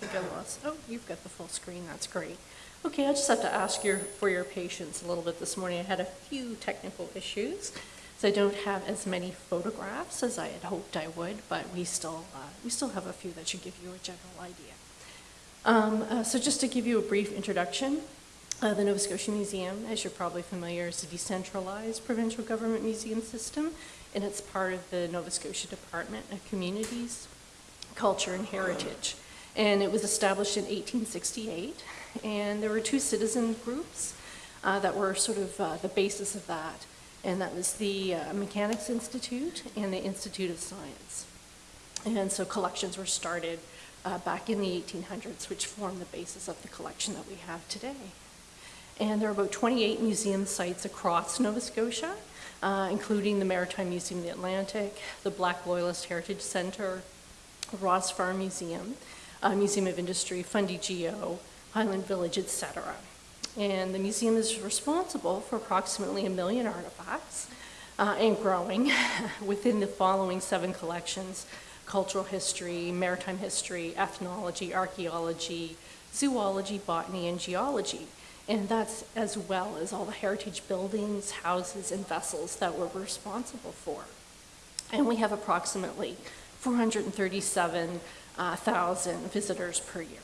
think I lost, oh, you've got the full screen, that's great. Okay, I just have to ask your, for your patience a little bit this morning. I had a few technical issues, so I don't have as many photographs as I had hoped I would, but we still, uh, we still have a few that should give you a general idea. Um, uh, so just to give you a brief introduction, uh, the Nova Scotia Museum, as you're probably familiar, is a decentralized provincial government museum system, and it's part of the Nova Scotia Department of Communities, Culture and Heritage. And it was established in 1868, and there were two citizen groups uh, that were sort of uh, the basis of that, and that was the uh, Mechanics Institute and the Institute of Science. And so collections were started uh, back in the 1800s, which formed the basis of the collection that we have today. And there are about 28 museum sites across Nova Scotia, uh, including the Maritime Museum of the Atlantic, the Black Loyalist Heritage Centre, Ross Farm Museum, uh, Museum of Industry, Fundy Geo, Highland Village, etc. And the museum is responsible for approximately a million artifacts uh, and growing within the following seven collections, cultural history, maritime history, ethnology, archaeology, zoology, botany, and geology. And that's as well as all the heritage buildings, houses, and vessels that we're responsible for. And we have approximately 437,000 visitors per year.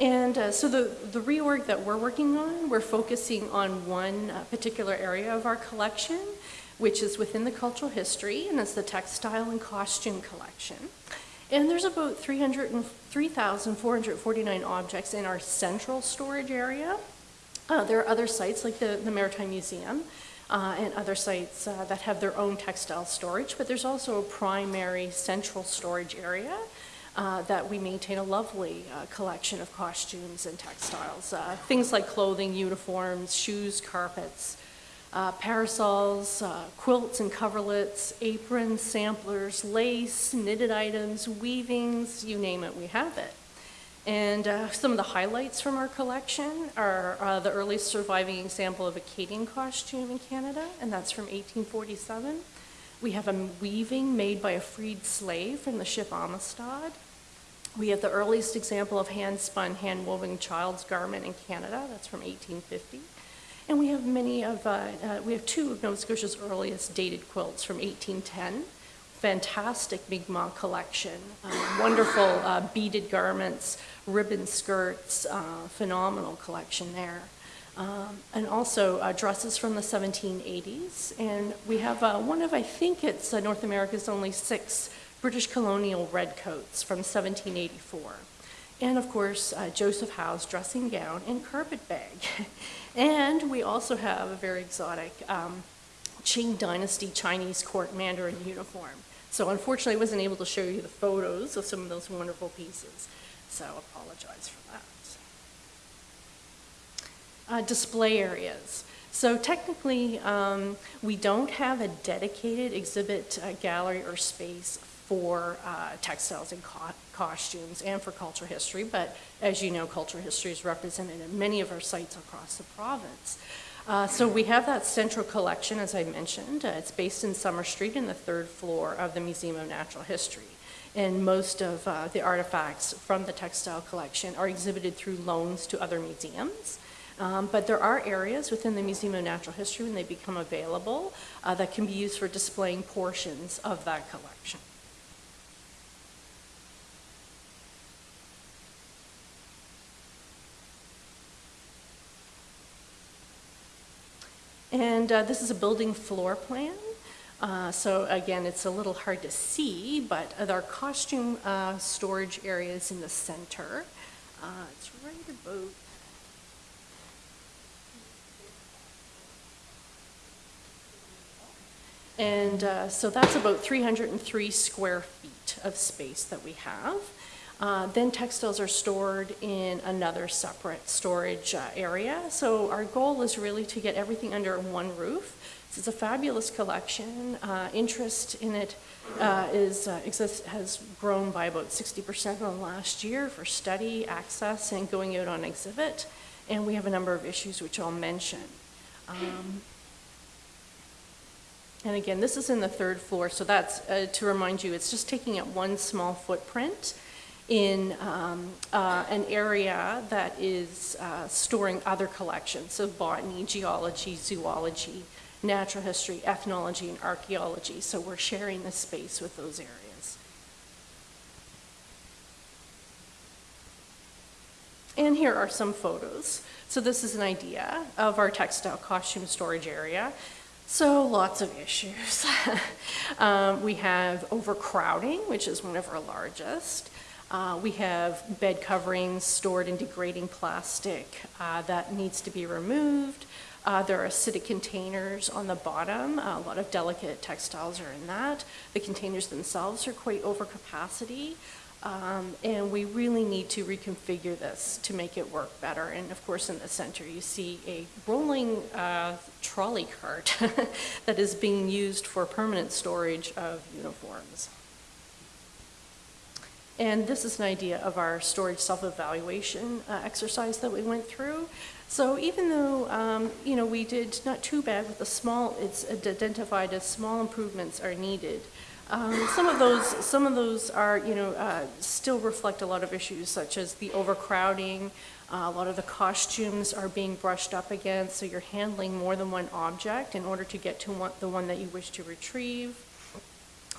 And uh, so the, the reorg that we're working on, we're focusing on one uh, particular area of our collection, which is within the cultural history, and it's the textile and costume collection. And there's about 3,449 objects in our central storage area. Uh, there are other sites like the, the Maritime Museum uh, and other sites uh, that have their own textile storage, but there's also a primary central storage area uh, that we maintain a lovely uh, collection of costumes and textiles. Uh, things like clothing, uniforms, shoes, carpets, uh, parasols, quilts and coverlets, aprons, samplers, lace, knitted items, weavings, you name it, we have it. And uh, some of the highlights from our collection are uh, the earliest surviving example of a Acadian costume in Canada, and that's from 1847. We have a weaving made by a freed slave from the ship Amistad. We have the earliest example of hand-spun, hand-woven child's garment in Canada, that's from 1850. And we have many of, uh, uh, we have two of Nova Scotia's earliest dated quilts from 1810. Fantastic Mi'kmaq collection, uh, wonderful uh, beaded garments, ribbon skirts, uh, phenomenal collection there. Um, and also uh, dresses from the 1780s. And we have one of, I think it's North America's only six British colonial redcoats from 1784. And of course, Joseph Howe's dressing gown and carpet bag. And we also have a very exotic um, Qing Dynasty Chinese court mandarin uniform. So unfortunately, I wasn't able to show you the photos of some of those wonderful pieces. So I apologize for that. Uh, display areas. So technically, um, we don't have a dedicated exhibit uh, gallery or space for uh, textiles and co costumes and for cultural history, but as you know, cultural history is represented in many of our sites across the province. Uh, so we have that central collection, as I mentioned. Uh, it's based in Summer Street in the third floor of the Museum of Natural History. And most of uh, the artifacts from the textile collection are exhibited through loans to other museums. Um, but there are areas within the Museum of Natural History when they become available uh, that can be used for displaying portions of that collection. And uh, this is a building floor plan. Uh, so again, it's a little hard to see, but our costume uh, storage area is in the center. Uh, it's right about And uh, so that's about 303 square feet of space that we have. Uh, then textiles are stored in another separate storage uh, area. So our goal is really to get everything under one roof. It's a fabulous collection. Uh, interest in it uh, is, uh, exists, has grown by about 60% in the last year for study, access, and going out on exhibit. And we have a number of issues which I'll mention. Um, And again, this is in the third floor, so that's, uh, to remind you, it's just taking up one small footprint in um, uh, an area that is uh, storing other collections, so botany, geology, zoology, natural history, ethnology, and archaeology. So we're sharing the space with those areas. And here are some photos. So this is an idea of our textile costume storage area. So lots of issues. um, we have overcrowding, which is one of our largest. Uh, we have bed coverings stored in degrading plastic uh, that needs to be removed. Uh, there are acidic containers on the bottom. a lot of delicate textiles are in that. The containers themselves are quite over capacity. Um, and we really need to reconfigure this to make it work better. And of course, in the center, you see a rolling uh, trolley cart that is being used for permanent storage of uniforms. And this is an idea of our storage self-evaluation uh, exercise that we went through. So even though, um, you know, we did not too bad with the small, it's identified as small improvements are needed. Um, some of those, some of those are, you know, uh, still reflect a lot of issues such as the overcrowding. Uh, a lot of the costumes are being brushed up against, so you're handling more than one object in order to get to one, the one that you wish to retrieve.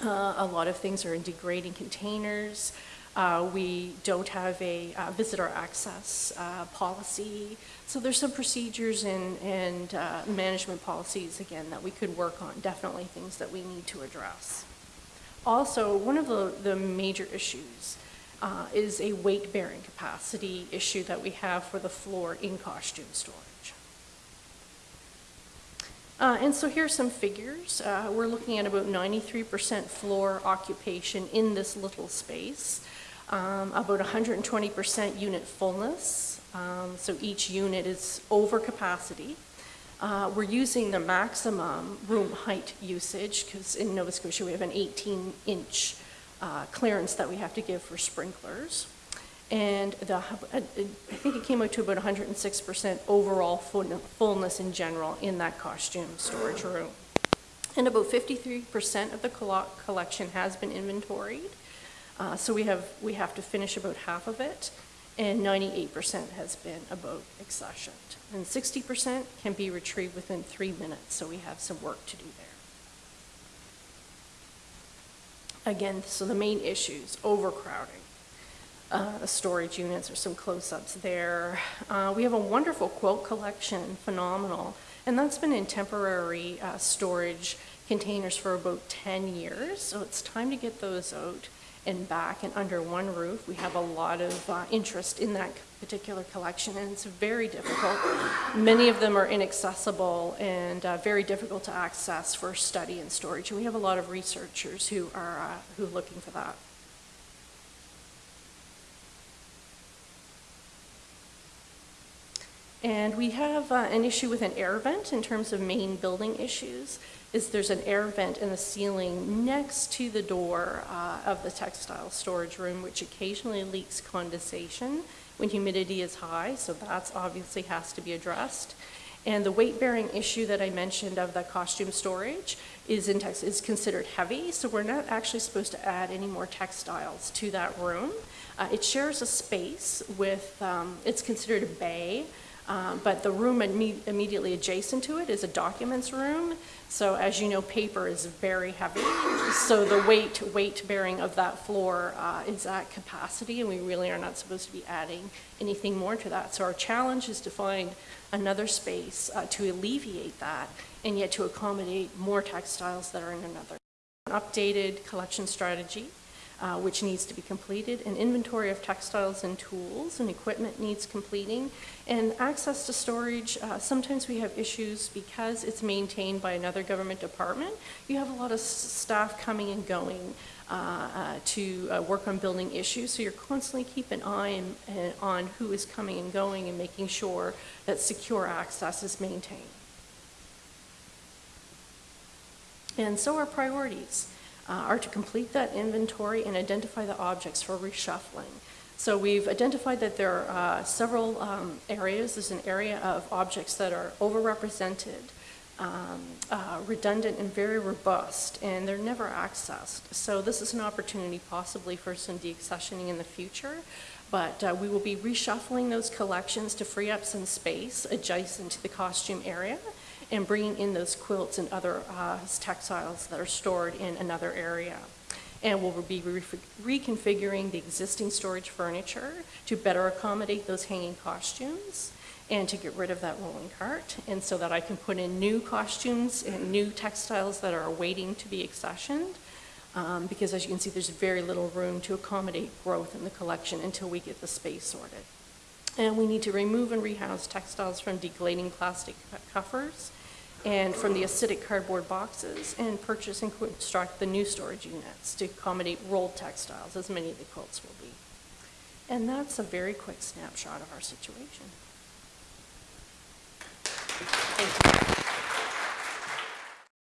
Uh, a lot of things are in degrading containers. Uh, we don't have a uh, visitor access uh, policy. So there's some procedures and, and uh, management policies, again, that we could work on, definitely things that we need to address. Also, one of the, the major issues is a weight-bearing capacity issue that we have for the floor in costume storage. Uh, and so here's some figures. Uh, we're looking at about 93% floor occupation in this little space, um, about 120% unit fullness. Um, so each unit is over capacity. Uh, we're using the maximum room height usage because in Nova Scotia we have an 18 inch uh, clearance that we have to give for sprinklers and the, I think it came out to about 106% overall fullness in general in that costume storage room. And about 53% of the collection has been inventoried. Uh, so we have, we have to finish about half of it, and 98% has been about accessioned. And 60% can be retrieved within three minutes, so we have some work to do there. Again, so the main issues, overcrowding, uh, storage units or some close-ups there. Uh, we have a wonderful quilt collection, phenomenal, and that's been in temporary uh, storage containers for about 10 years, so it's time to get those out and back and under one roof. We have a lot of uh, interest in that particular collection and it's very difficult. Many of them are inaccessible and uh, very difficult to access for study and storage. And we have a lot of researchers who are, uh, who are looking for that. And we have uh, an issue with an air vent in terms of main building issues, is there's an air vent in the ceiling next to the door uh, of the textile storage room, which occasionally leaks condensation when humidity is high, so that's obviously has to be addressed. And the weight-bearing issue that I mentioned of the costume storage is, in text, is considered heavy, so we're not actually supposed to add any more textiles to that room. Uh, it shares a space with, um, it's considered a bay, um, but the room imme immediately adjacent to it is a documents room. So as you know, paper is very heavy. So the weight, weight bearing of that floor uh, is at capacity and we really are not supposed to be adding anything more to that. So our challenge is to find another space uh, to alleviate that and yet to accommodate more textiles that are in another. Updated collection strategy uh, which needs to be completed. An inventory of textiles and tools and equipment needs completing. And access to storage, uh, sometimes we have issues because it's maintained by another government department. You have a lot of staff coming and going uh, uh to uh, work on building issues. So you're constantly keeping an eye in, on who is coming and going and making sure that secure access is maintained. And so are priorities uh, are to complete that inventory and identify the objects for reshuffling. So we've identified that there are uh, several um, areas. There's an area of objects that are overrepresented um, uh, redundant and very robust, and they're never accessed. So this is an opportunity possibly for some deaccessioning in the future, but uh, we will be reshuffling those collections to free up some space adjacent to the costume area and bringing in those quilts and other uh, textiles that are stored in another area. And we'll be re- reconfiguring the existing storage furniture to better accommodate those hanging costumes and to get rid of that rolling cart, and so that I can put in new costumes and new textiles that are waiting to be accessioned. Um, Because as you can see, there's very little room to accommodate growth in the collection until we get the space sorted. And we need to remove and rehouse textiles from degrading plastic covers and from the acidic cardboard boxes and purchase and construct the new storage units to accommodate rolled textiles, as many of the quilts will be. And that's a very quick snapshot of our situation. Thank you.